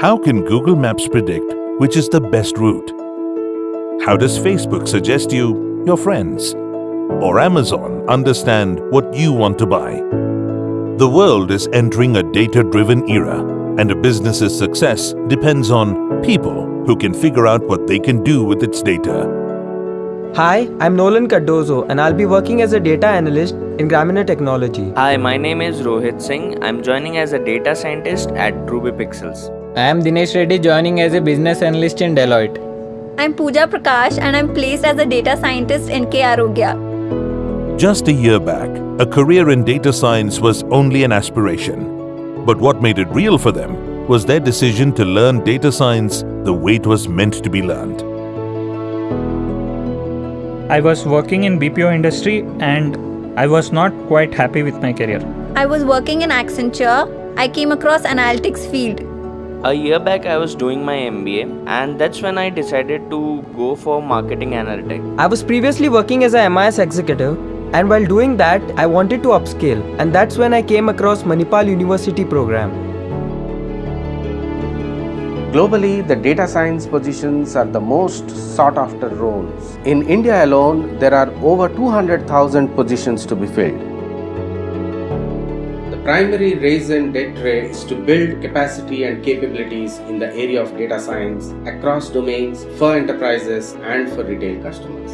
How can Google Maps predict which is the best route? How does Facebook suggest you your friends? Or Amazon understand what you want to buy? The world is entering a data-driven era and a business's success depends on people who can figure out what they can do with its data. Hi, I'm Nolan Cardozo and I'll be working as a data analyst in Gramener Technology. Hi, my name is Rohit Singh. I'm joining as a data scientist at Ruby Pixels. I am Dinesh Reddy joining as a business analyst in Deloitte. I'm Pooja Prakash and I'm placed as a data scientist in K Arogya. Just a year back, a career in data science was only an aspiration. But what made it real for them was their decision to learn data science the way it was meant to be learned. I was working in BPO industry and I was not quite happy with my career. I was working in Accenture. I came across analytics field. A year back, I was doing my MBA, and that's when I decided to go for marketing analytics. I was previously working as a MIS executive and while doing that, I wanted to upscale and that's when I came across Manipal University program. Globally, the data science positions are the most sought after roles. In India alone, there are over 200,000 positions to be filled. The primary reason DETRE is to build capacity and capabilities in the area of data science across domains for enterprises and for retail customers.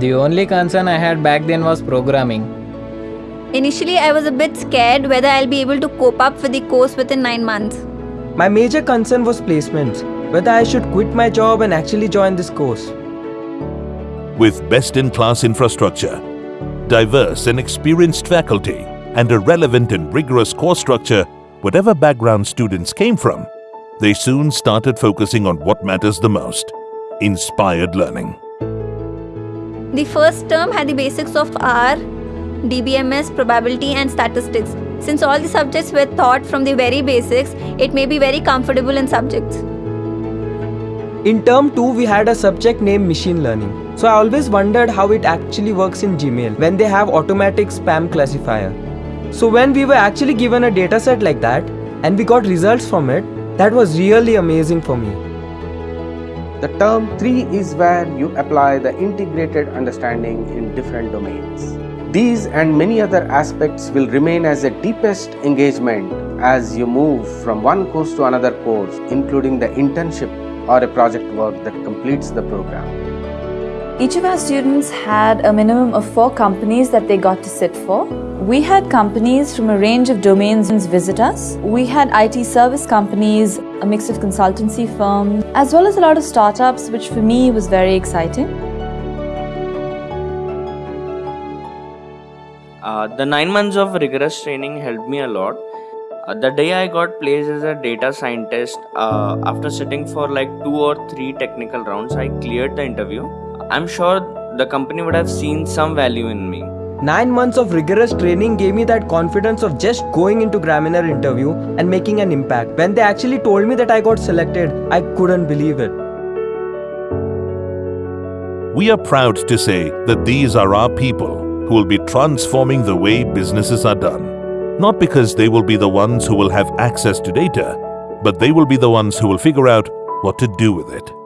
The only concern I had back then was programming. Initially, I was a bit scared whether I'll be able to cope up with the course within 9 months. My major concern was placements, whether I should quit my job and actually join this course. With best-in-class infrastructure, diverse and experienced faculty, and a relevant and rigorous course structure, whatever background students came from, they soon started focusing on what matters the most, inspired learning. The first term had the basics of R, DBMS, probability and statistics. Since all the subjects were taught from the very basics, it may be very comfortable in subjects. In term 2, we had a subject named machine learning. So I always wondered how it actually works in Gmail when they have automatic spam classifier. So when we were actually given a dataset like that and we got results from it, that was really amazing for me. The term 3 is where you apply the integrated understanding in different domains. These and many other aspects will remain as a deepest engagement as you move from one course to another course, including the internship or a project work that completes the program. Each of our students had a minimum of four companies that they got to sit for. We had companies from a range of domains visit us. We had IT service companies, a mix of consultancy firms, as well as a lot of startups, which for me was very exciting. Uh, the nine months of rigorous training helped me a lot. Uh, the day I got placed as a data scientist, uh, after sitting for like two or three technical rounds, I cleared the interview. I'm sure the company would have seen some value in me. Nine months of rigorous training gave me that confidence of just going into Gramener interview and making an impact. When they actually told me that I got selected, I couldn't believe it. We are proud to say that these are our people who will be transforming the way businesses are done. Not because they will be the ones who will have access to data, but they will be the ones who will figure out what to do with it.